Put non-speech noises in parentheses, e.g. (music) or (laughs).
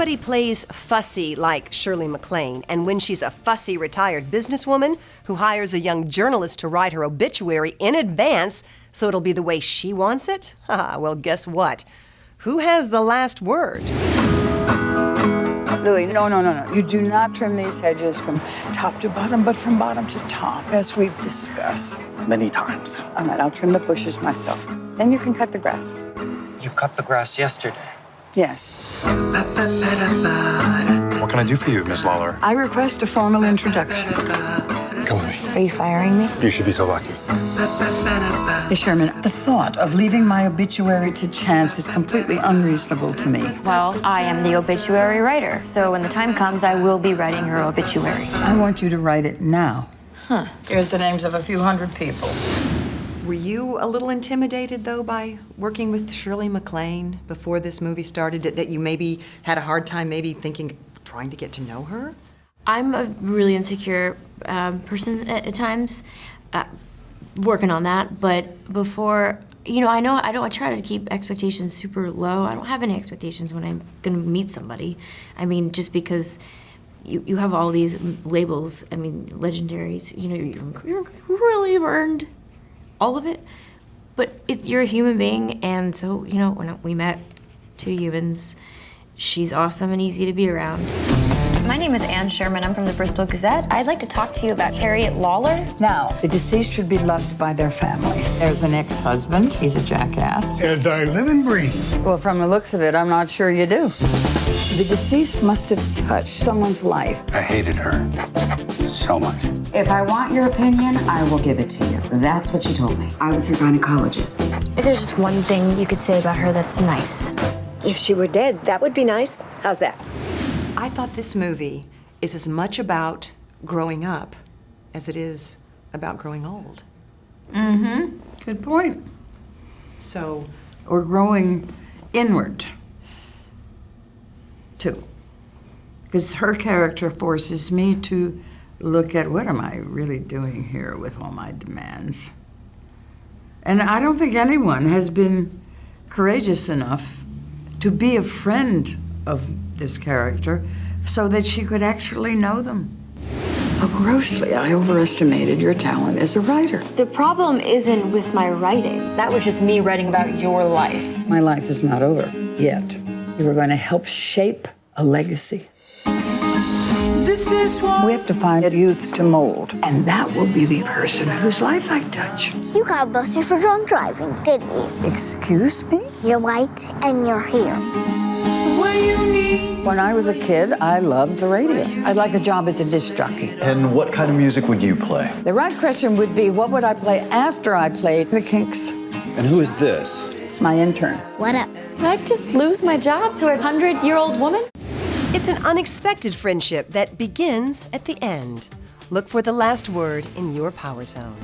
somebody plays fussy like Shirley MacLaine, and when she's a fussy retired businesswoman who hires a young journalist to write her obituary in advance so it'll be the way she wants it? (laughs) Ah, well, guess what? Who has the last word? Louis, no, no, no, no. You do not trim these hedges from top to bottom, but from bottom to top, as we've discussed. Many times. All right, I'll trim the bushes myself. Then you can cut the grass. You cut the grass yesterday. Yes. What can I do for you, Miss Lauler? I request a formal introduction. Come with me. Are you firing me? You should be so lucky. Miss Sherman, the thought of leaving my obituary to chance is completely unreasonable to me. Well, I am the obituary writer, so when the time comes, I will be writing her obituary. I want you to write it now. Huh. Here's the names of a few hundred people. Were you a little intimidated, though, by working with Shirley MacLaine before this movie started? That you maybe had a hard time maybe thinking, trying to get to know her? I'm a really insecure um, person at, at times, uh, working on that, but before, you know, I know I don't I try to keep expectations super low. I don't have any expectations when I'm gonna meet somebody. I mean, just because you, you have all these labels, I mean, legendaries, you know, you're, you really earned all of it. But it, you're a human being, and so, you know, when we met two humans, she's awesome and easy to be around. My name is Anne Sherman. I'm from the Bristol Gazette. I'd like to talk to you about Harriet Lauler. Now, the deceased should be loved by their families. There's an ex-husband. He's a jackass. As I live and breathe. Well, from the looks of it, I'm not sure you do. The deceased must have touched someone's life. I hated her so much. If I want your opinion, I will give it to you. That's what she told me. I was her gynecologist. If there's just one thing you could say about her that's nice. If she were dead, that would be nice. How's that? I thought this movie is as much about growing up as it is about growing old. Mm-hmm. Good point. So, Or growing inward, too. Because her character forces me to look at what am I really doing here with all my demands? And I don't think anyone has been courageous enough to be a friend of this character so that she could actually know them. How grossly I overestimated your talent as a writer. The problem isn't with my writing. That was just me writing about your life. My life is not over yet. You are going to help shape a legacy. This is what We have to find a youth to mold, and that will be the person whose life I touch. You got busted for drunk driving, didn't you? Excuse me? You're white and you're here. When I was a kid, I loved the radio. I'd like a job as a disc jockey. And what kind of music would you play? The right question would be, what would I play after I played the Kinks? And who is this? It's my intern. What up? Did I just lose my job to a hundred-year-old woman? It's an unexpected friendship that begins at the end. Look for the last word in your power zone.